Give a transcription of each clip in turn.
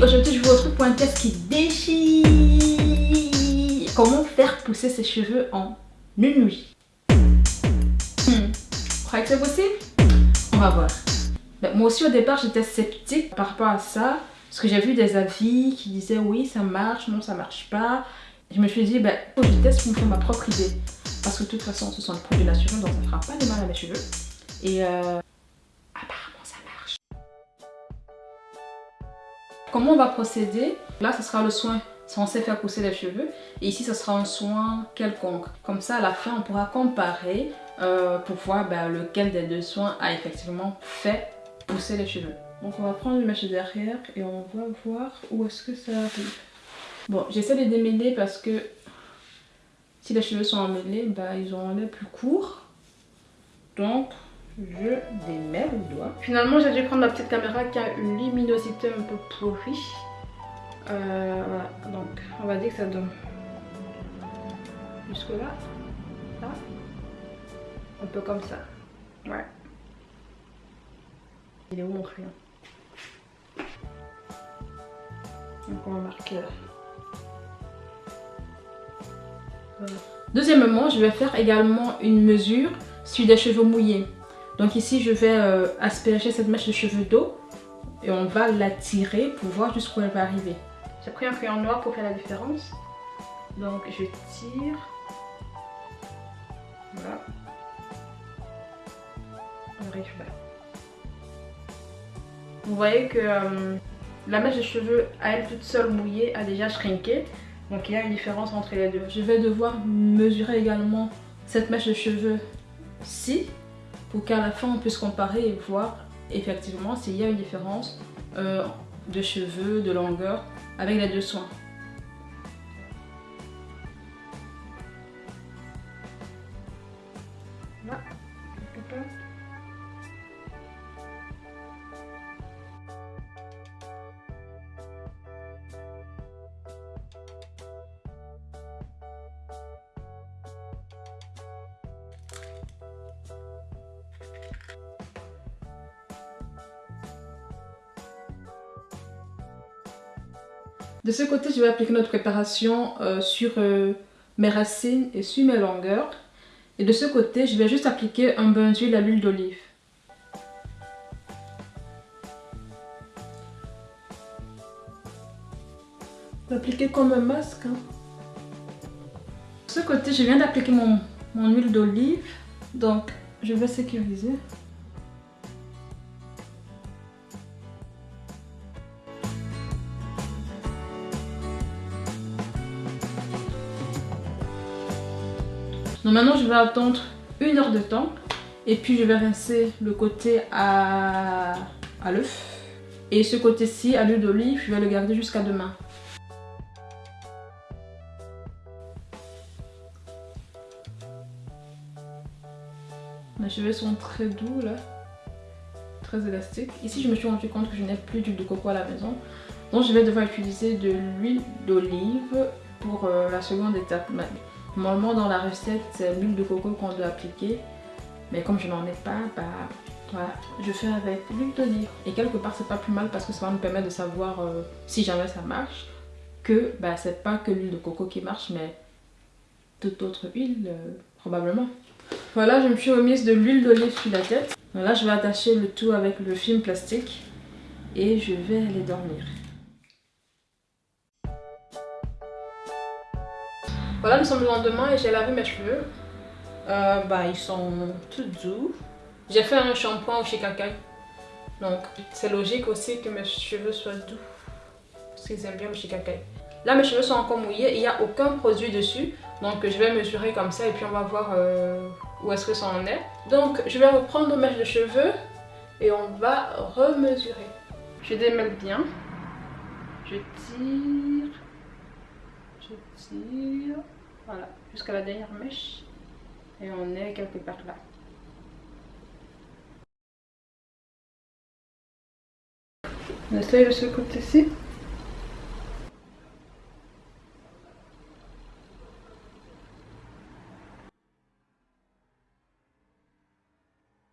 Aujourd'hui je vous retrouve pour un test qui déchire. Comment faire pousser ses cheveux en une nuit hmm. Vous croyez que c'est possible? On va voir. Ben, moi aussi au départ j'étais sceptique par rapport à ça. Parce que j'ai vu des avis qui disaient oui ça marche, non ça marche pas. Je me suis dit ben faut que je teste pour me faire ma propre idée. Parce que de toute façon ce sont des produits naturels donc ça fera pas de mal à mes cheveux. Et euh, Comment on va procéder? Là, ce sera le soin censé faire pousser les cheveux. Et ici, ce sera un soin quelconque. Comme ça, à la fin, on pourra comparer euh, pour voir ben, lequel des deux soins a effectivement fait pousser les cheveux. Donc, on va prendre le mèche derrière et on va voir où est-ce que ça arrive. Bon, j'essaie de démêler parce que si les cheveux sont emmêlés, ben, ils auront l'air plus courts. Donc, je démêle le doigt. Finalement, j'ai dû prendre ma petite caméra qui a une luminosité un peu pourrie. Euh, voilà, donc on va dire que ça donne jusque là, là, un peu comme ça. Ouais. Il est où mon crayon? Donc on va marquer là. Deuxièmement, je vais faire également une mesure sur des cheveux mouillés. Donc ici, je vais euh, asperger cette mèche de cheveux d'eau et on va la tirer pour voir jusqu'où elle va arriver. J'ai pris un crayon noir pour faire la différence. Donc je tire. Voilà. Vous voyez que euh, la mèche de cheveux à elle toute seule mouillée a déjà shrinké. Donc il y a une différence entre les deux. Je vais devoir mesurer également cette mèche de cheveux-ci pour qu'à la fin on puisse comparer et voir effectivement s'il y a une différence euh, de cheveux, de longueur avec les deux soins. De ce côté, je vais appliquer notre préparation euh, sur euh, mes racines et sur mes longueurs. Et de ce côté, je vais juste appliquer un bain d'huile à l'huile d'olive. Appliquer comme un masque. Hein. De ce côté, je viens d'appliquer mon huile d'olive. Donc, je vais sécuriser. Donc maintenant je vais attendre une heure de temps et puis je vais rincer le côté à, à l'œuf. Et ce côté-ci à l'huile d'olive, je vais le garder jusqu'à demain. Mes cheveux sont très doux là, très élastiques. Ici je me suis rendu compte que je n'ai plus d'huile de coco à la maison. Donc je vais devoir utiliser de l'huile d'olive pour euh, la seconde étape. Normalement dans la recette c'est l'huile de coco qu'on doit appliquer. Mais comme je n'en ai pas, bah voilà, je fais avec l'huile d'olive. Et quelque part c'est pas plus mal parce que ça va me permettre de savoir euh, si jamais ça marche. Que bah c'est pas que l'huile de coco qui marche mais toute autre huile euh, probablement. Voilà je me suis remise de l'huile d'olive sur la tête. là je vais attacher le tout avec le film plastique et je vais aller dormir. Voilà, nous sommes le lendemain et j'ai lavé mes cheveux. Euh, bah, ils sont tout doux. J'ai fait un shampoing au shikakai. Donc, c'est logique aussi que mes cheveux soient doux. Parce qu'ils aiment bien le shikakai. Là, mes cheveux sont encore mouillés. Il n'y a aucun produit dessus. Donc, je vais mesurer comme ça et puis on va voir euh, où est-ce que ça en est. Donc, je vais reprendre mes de cheveux et on va remesurer. Je démêle bien. Je tire. Je tire. Voilà, jusqu'à la dernière mèche. Et on est quelque part là. On essaye de ce côté-ci.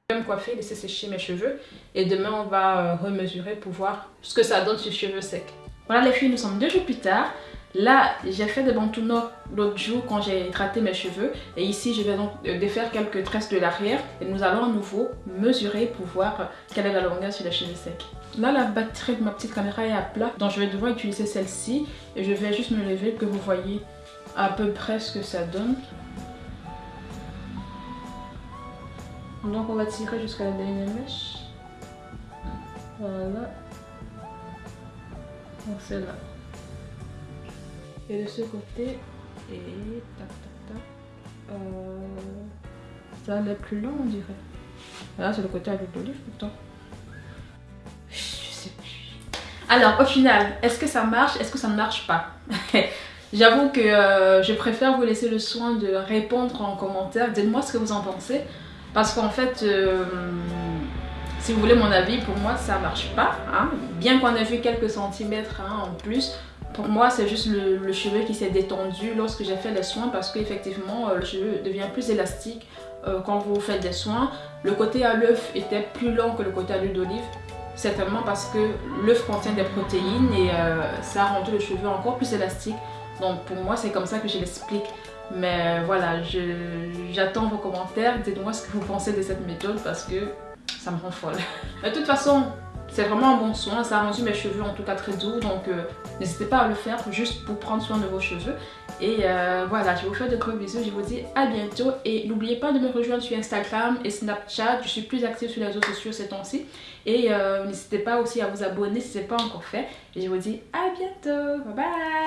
Je vais me coiffer, laisser sécher mes cheveux et demain on va euh, remesurer pour voir ce que ça donne sur cheveux secs. Voilà les filles, nous sommes deux jours plus tard. Là, j'ai fait des bantounos l'autre jour quand j'ai hydraté mes cheveux. Et ici, je vais donc euh, défaire quelques tresses de l'arrière. Et nous allons à nouveau mesurer pour voir quelle est la longueur sur les cheveux secs. Là, la batterie de ma petite caméra est à plat. Donc, je vais devoir utiliser celle-ci. Et je vais juste me lever que vous voyez à peu près ce que ça donne. Donc, on va tirer jusqu'à la dernière mèche. Voilà. Donc, c'est là. Et de ce côté, et tac tac tac, euh, ça allait plus long on dirait. Là c'est le côté avec l'olive pourtant. Je sais plus. Alors au final, est-ce que ça marche Est-ce que ça ne marche pas? J'avoue que euh, je préfère vous laisser le soin de répondre en commentaire. Dites-moi ce que vous en pensez. Parce qu'en fait, euh, si vous voulez mon avis, pour moi ça marche pas. Hein. Bien qu'on ait vu quelques centimètres hein, en plus, pour moi, c'est juste le, cheveu qui s'est détendu lorsque j'ai fait les soins parce qu'effectivement, euh, le cheveu devient plus élastique euh, quand vous faites des soins. Le côté à l'œuf était plus long que le côté à l'huile d'olive, certainement parce que l'œuf contient des protéines et euh, ça a rendu le cheveu encore plus élastique. Donc pour moi, c'est comme ça que je l'explique. Mais voilà, j'attends vos commentaires. Dites-moi ce que vous pensez de cette méthode parce que ça me rend folle. De toute façon, c'est vraiment un bon soin, ça a rendu mes cheveux en tout cas très doux, donc euh, n'hésitez pas à le faire juste pour prendre soin de vos cheveux. Et euh, voilà, je vous fais de gros bisous, je vous dis à bientôt. Et n'oubliez pas de me rejoindre sur Instagram et Snapchat, je suis plus active sur les réseaux sociaux ces temps-ci. Et euh, n'hésitez pas aussi à vous abonner si ce n'est pas encore fait. Et je vous dis à bientôt, bye bye